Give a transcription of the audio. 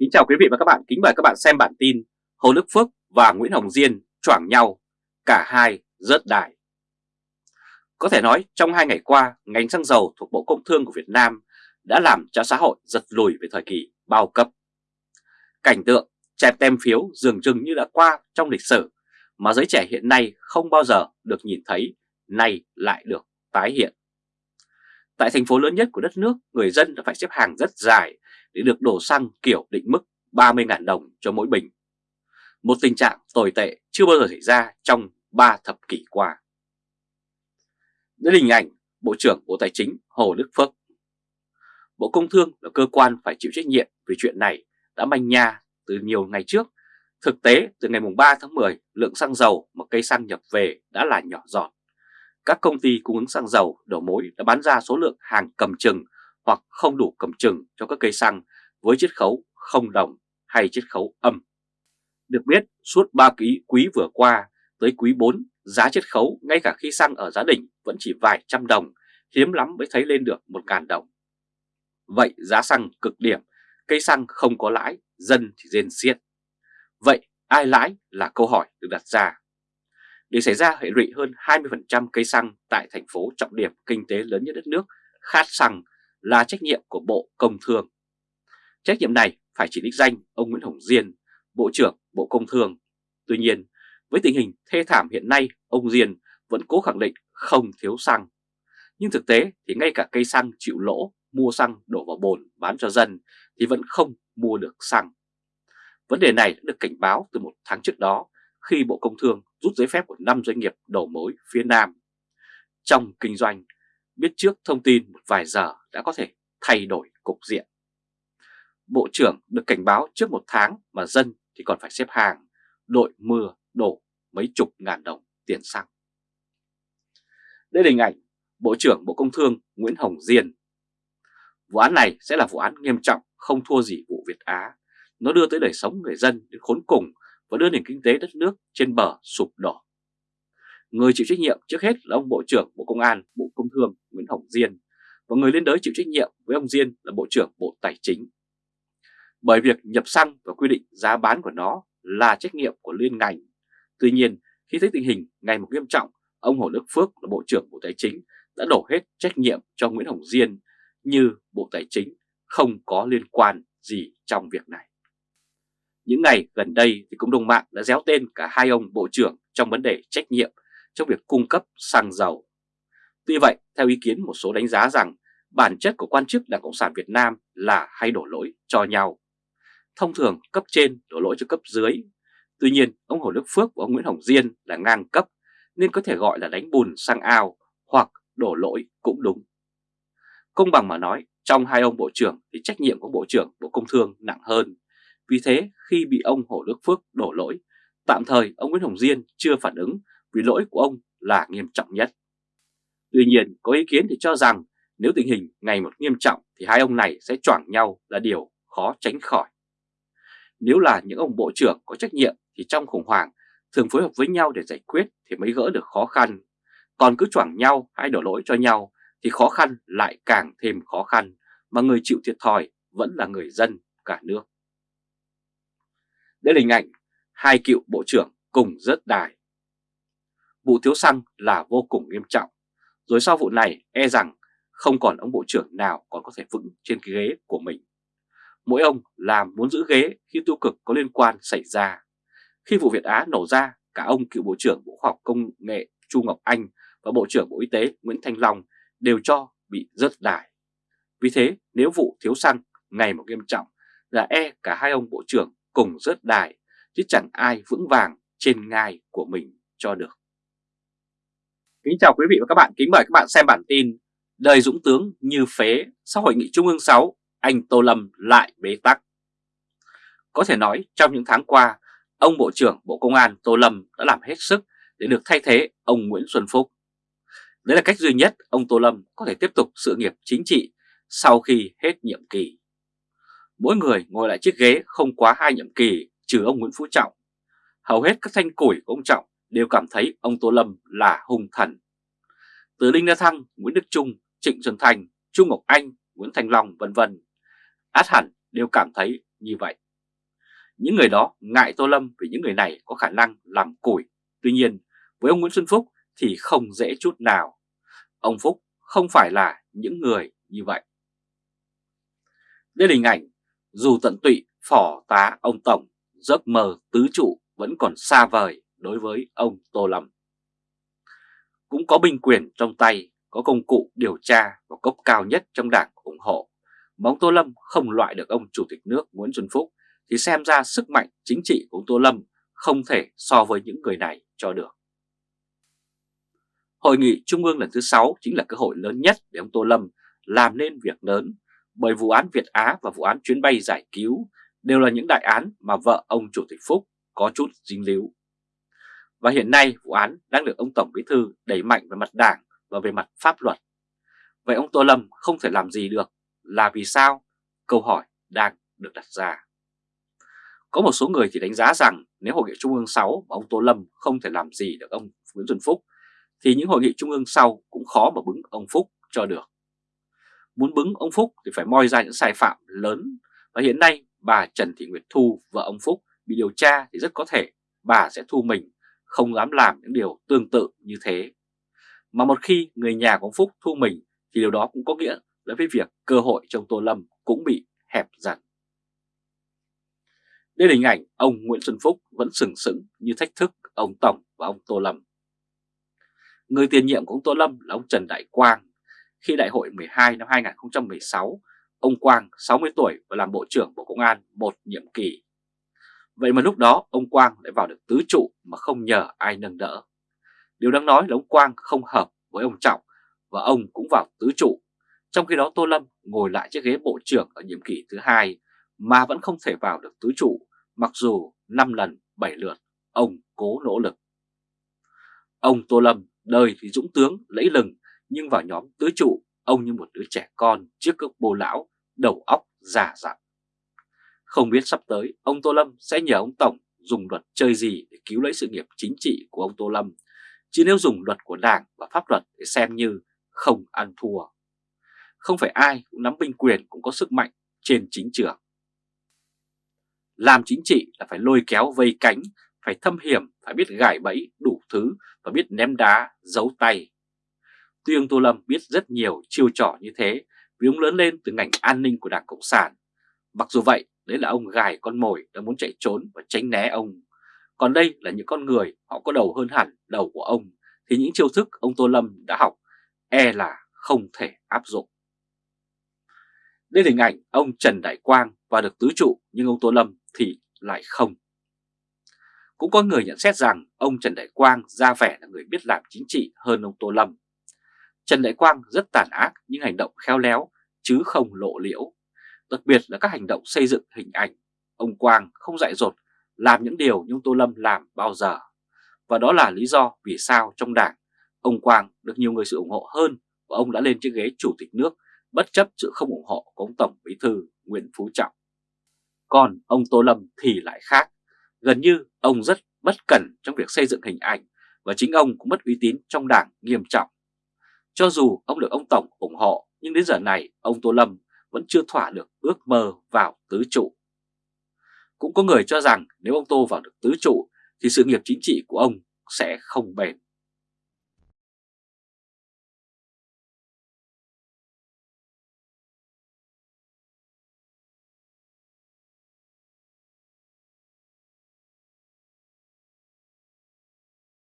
Kính chào quý vị và các bạn, kính mời các bạn xem bản tin Hồ Đức Phước và Nguyễn Hồng Diên choảng nhau, cả hai rớt đài. Có thể nói trong hai ngày qua, ngành xăng dầu thuộc Bộ Công Thương của Việt Nam đã làm cho xã hội giật lùi về thời kỳ bao cấp. Cảnh tượng chẹp tem phiếu dường chừng như đã qua trong lịch sử mà giới trẻ hiện nay không bao giờ được nhìn thấy, nay lại được tái hiện. Tại thành phố lớn nhất của đất nước, người dân đã phải xếp hàng rất dài để được đổ xăng kiểu định mức 30.000 đồng cho mỗi bình. Một tình trạng tồi tệ chưa bao giờ xảy ra trong 3 thập kỷ qua. Đến hình ảnh Bộ trưởng Bộ Tài chính Hồ Đức Phước. Bộ Công Thương là cơ quan phải chịu trách nhiệm về chuyện này đã manh nha từ nhiều ngày trước. Thực tế, từ ngày 3 tháng 10, lượng xăng dầu mà cây xăng nhập về đã là nhỏ giọt. Các công ty cung ứng xăng dầu đầu mối đã bán ra số lượng hàng cầm chừng hoặc không đủ cầm chừng cho các cây xăng với chiết khấu không đồng hay chiết khấu âm. Được biết, suốt 3 quý, quý vừa qua tới quý 4, giá chiết khấu ngay cả khi xăng ở giá đỉnh vẫn chỉ vài trăm đồng, hiếm lắm mới thấy lên được 1.000 đồng. Vậy giá xăng cực điểm, cây xăng không có lãi, dân thì rên xiết. Vậy ai lãi là câu hỏi được đặt ra. Để xảy ra hệ lụy hơn 20% cây xăng tại thành phố trọng điểm kinh tế lớn nhất đất nước, khát xăng là trách nhiệm của Bộ Công Thương. Trách nhiệm này phải chỉ đích danh ông Nguyễn Hồng Diên, Bộ trưởng Bộ Công Thương. Tuy nhiên, với tình hình thê thảm hiện nay, ông Diên vẫn cố khẳng định không thiếu xăng. Nhưng thực tế thì ngay cả cây xăng chịu lỗ, mua xăng đổ vào bồn bán cho dân thì vẫn không mua được xăng. Vấn đề này đã được cảnh báo từ một tháng trước đó khi Bộ Công Thương rút giấy phép của 5 doanh nghiệp đầu mối phía Nam. Trong kinh doanh, biết trước thông tin một vài giờ đã có thể thay đổi cục diện. Bộ trưởng được cảnh báo trước một tháng mà dân thì còn phải xếp hàng, đội mưa đổ mấy chục ngàn đồng tiền xăng. Đây là hình ảnh Bộ trưởng Bộ Công Thương Nguyễn Hồng Diên. Vụ án này sẽ là vụ án nghiêm trọng không thua gì vụ Việt Á. Nó đưa tới đời sống người dân đến khốn cùng và đưa nền kinh tế đất nước trên bờ sụp đổ. Người chịu trách nhiệm trước hết là ông Bộ trưởng Bộ Công an, Bộ Công Thương Nguyễn Hồng Diên và người liên đới chịu trách nhiệm với ông Diên là Bộ trưởng Bộ Tài chính. Bởi việc nhập xăng và quy định giá bán của nó là trách nhiệm của liên ngành. Tuy nhiên, khi thấy tình hình ngày một nghiêm trọng, ông Hồ Đức Phước là Bộ trưởng Bộ Tài chính đã đổ hết trách nhiệm cho Nguyễn Hồng Diên như Bộ Tài chính không có liên quan gì trong việc này. Những ngày gần đây thì cũng đồng mạng đã déo tên cả hai ông bộ trưởng trong vấn đề trách nhiệm trong việc cung cấp xăng dầu. Tuy vậy, theo ý kiến một số đánh giá rằng bản chất của quan chức Đảng Cộng sản Việt Nam là hay đổ lỗi cho nhau. Thông thường cấp trên đổ lỗi cho cấp dưới. Tuy nhiên, ông Hồ Đức Phước và ông Nguyễn Hồng Diên là ngang cấp nên có thể gọi là đánh bùn sang ao hoặc đổ lỗi cũng đúng. Công bằng mà nói, trong hai ông bộ trưởng thì trách nhiệm của Bộ trưởng Bộ Công Thương nặng hơn. Vì thế, khi bị ông Hồ Đức Phước đổ lỗi, tạm thời ông Nguyễn Hồng Diên chưa phản ứng vì lỗi của ông là nghiêm trọng nhất. Tuy nhiên, có ý kiến thì cho rằng nếu tình hình ngày một nghiêm trọng thì hai ông này sẽ choảng nhau là điều khó tránh khỏi. Nếu là những ông bộ trưởng có trách nhiệm thì trong khủng hoảng, thường phối hợp với nhau để giải quyết thì mới gỡ được khó khăn. Còn cứ choảng nhau hay đổ lỗi cho nhau thì khó khăn lại càng thêm khó khăn, mà người chịu thiệt thòi vẫn là người dân cả nước. Đây là hình ảnh hai cựu bộ trưởng cùng rớt đài. Vụ thiếu xăng là vô cùng nghiêm trọng. Rồi sau vụ này e rằng không còn ông bộ trưởng nào còn có thể vững trên cái ghế của mình. Mỗi ông làm muốn giữ ghế khi tiêu cực có liên quan xảy ra. Khi vụ Việt Á nổ ra, cả ông cựu Bộ trưởng Bộ Khoa học Công nghệ Chu Ngọc Anh và Bộ trưởng Bộ Y tế Nguyễn Thanh Long đều cho bị rớt đài. Vì thế, nếu vụ thiếu xăng ngày một nghiêm trọng là e cả hai ông bộ trưởng cùng rớt đài, chứ chẳng ai vững vàng trên ngai của mình cho được. Kính chào quý vị và các bạn, kính mời các bạn xem bản tin Đời Dũng Tướng như phế sau hội nghị Trung ương 6, anh Tô Lâm lại bế tắc. Có thể nói trong những tháng qua, ông Bộ trưởng Bộ Công an Tô Lâm đã làm hết sức để được thay thế ông Nguyễn Xuân Phúc. Đấy là cách duy nhất ông Tô Lâm có thể tiếp tục sự nghiệp chính trị sau khi hết nhiệm kỳ. Mỗi người ngồi lại chiếc ghế không quá hai nhiệm kỳ trừ ông Nguyễn Phú Trọng. Hầu hết các thanh củi của ông Trọng đều cảm thấy ông Tô Lâm là hung thần. Từ Đinh La Thăng, Nguyễn Đức Trung, Trịnh Xuân Thành, Trung Ngọc Anh, Nguyễn Thành Long vân vân, át hẳn đều cảm thấy như vậy. Những người đó ngại Tô Lâm vì những người này có khả năng làm củi. Tuy nhiên, với ông Nguyễn Xuân Phúc thì không dễ chút nào. Ông Phúc không phải là những người như vậy. Đây là hình ảnh, dù tận tụy phỏ tá ông Tổng, giấc mơ tứ trụ vẫn còn xa vời đối với ông Tô Lâm. Cũng có binh quyền trong tay, có công cụ điều tra và cấp cao nhất trong đảng ủng hộ. Mà ông Tô Lâm không loại được ông Chủ tịch nước Nguyễn Xuân Phúc thì xem ra sức mạnh chính trị của ông Tô Lâm không thể so với những người này cho được. Hội nghị Trung ương lần thứ 6 chính là cơ hội lớn nhất để ông Tô Lâm làm nên việc lớn, bởi vụ án Việt Á và vụ án chuyến bay giải cứu đều là những đại án mà vợ ông Chủ tịch Phúc có chút dính líu. Và hiện nay vụ án đang được ông Tổng Bí Thư đẩy mạnh về mặt đảng và về mặt pháp luật. Vậy ông Tô Lâm không thể làm gì được là vì sao? Câu hỏi đang được đặt ra. Có một số người thì đánh giá rằng nếu Hội nghị Trung ương 6 mà ông Tô Lâm không thể làm gì được ông Nguyễn Xuân Phúc thì những hội nghị Trung ương sau cũng khó mà bứng ông Phúc cho được. Muốn bứng ông Phúc thì phải moi ra những sai phạm lớn và hiện nay bà Trần Thị Nguyệt Thu, vợ ông Phúc bị điều tra thì rất có thể bà sẽ thu mình không dám làm những điều tương tự như thế. Mà một khi người nhà của ông Phúc thu mình thì điều đó cũng có nghĩa là với việc cơ hội trong Tô Lâm cũng bị hẹp dần. Đây là hình ảnh ông Nguyễn Xuân Phúc vẫn sừng sững như thách thức ông Tổng và ông Tô Lâm. Người tiền nhiệm của ông Tô Lâm là ông Trần Đại Quang. Khi đại hội 12 năm 2016, ông Quang 60 tuổi và làm Bộ trưởng Bộ Công an một nhiệm kỳ. Vậy mà lúc đó ông Quang lại vào được tứ trụ mà không nhờ ai nâng đỡ. Điều đáng nói là ông Quang không hợp với ông Trọng và ông cũng vào tứ trụ. Trong khi đó Tô Lâm ngồi lại chiếc ghế Bộ trưởng ở nhiệm kỳ thứ hai mà vẫn không thể vào được tứ trụ mặc dù 5 lần 7 lượt ông cố nỗ lực. Ông Tô Lâm đời thì dũng tướng lẫy lừng nhưng vào nhóm tứ trụ ông như một đứa trẻ con trước các bồ lão đầu óc già dặn. Không biết sắp tới ông Tô Lâm sẽ nhờ ông Tổng dùng luật chơi gì để cứu lấy sự nghiệp chính trị của ông Tô Lâm, chứ nếu dùng luật của Đảng và pháp luật để xem như không ăn thua. Không phải ai cũng nắm binh quyền cũng có sức mạnh trên chính trường. Làm chính trị là phải lôi kéo vây cánh, phải thâm hiểm, phải biết gài bẫy đủ thứ và biết ném đá, giấu tay. Tuy ông Tô Lâm biết rất nhiều chiêu trò như thế vì ông lớn lên từ ngành an ninh của Đảng Cộng sản. Mặc dù vậy, đấy là ông gài con mồi đã muốn chạy trốn và tránh né ông. Còn đây là những con người họ có đầu hơn hẳn đầu của ông, thì những chiêu thức ông Tô Lâm đã học e là không thể áp dụng. Đây là hình ảnh ông Trần Đại Quang và được tứ trụ nhưng ông Tô Lâm thì lại không. Cũng có người nhận xét rằng ông Trần Đại Quang ra vẻ là người biết làm chính trị hơn ông Tô Lâm. Trần Đại Quang rất tàn ác nhưng hành động khéo léo, chứ không lộ liễu. Đặc biệt là các hành động xây dựng hình ảnh. Ông Quang không dại dột làm những điều như ông Tô Lâm làm bao giờ. Và đó là lý do vì sao trong đảng, ông Quang được nhiều người sự ủng hộ hơn và ông đã lên chiếc ghế chủ tịch nước, bất chấp sự không ủng hộ của ông Tổng Bí Thư Nguyễn Phú Trọng. Còn ông Tô Lâm thì lại khác. Gần như ông rất bất cẩn trong việc xây dựng hình ảnh và chính ông cũng mất uy tín trong đảng nghiêm trọng. Cho dù ông được ông Tổng ủng hộ, nhưng đến giờ này ông Tô Lâm vẫn chưa thỏa được ước mơ vào tứ trụ. Cũng có người cho rằng nếu ông Tô vào được tứ trụ thì sự nghiệp chính trị của ông sẽ không bền.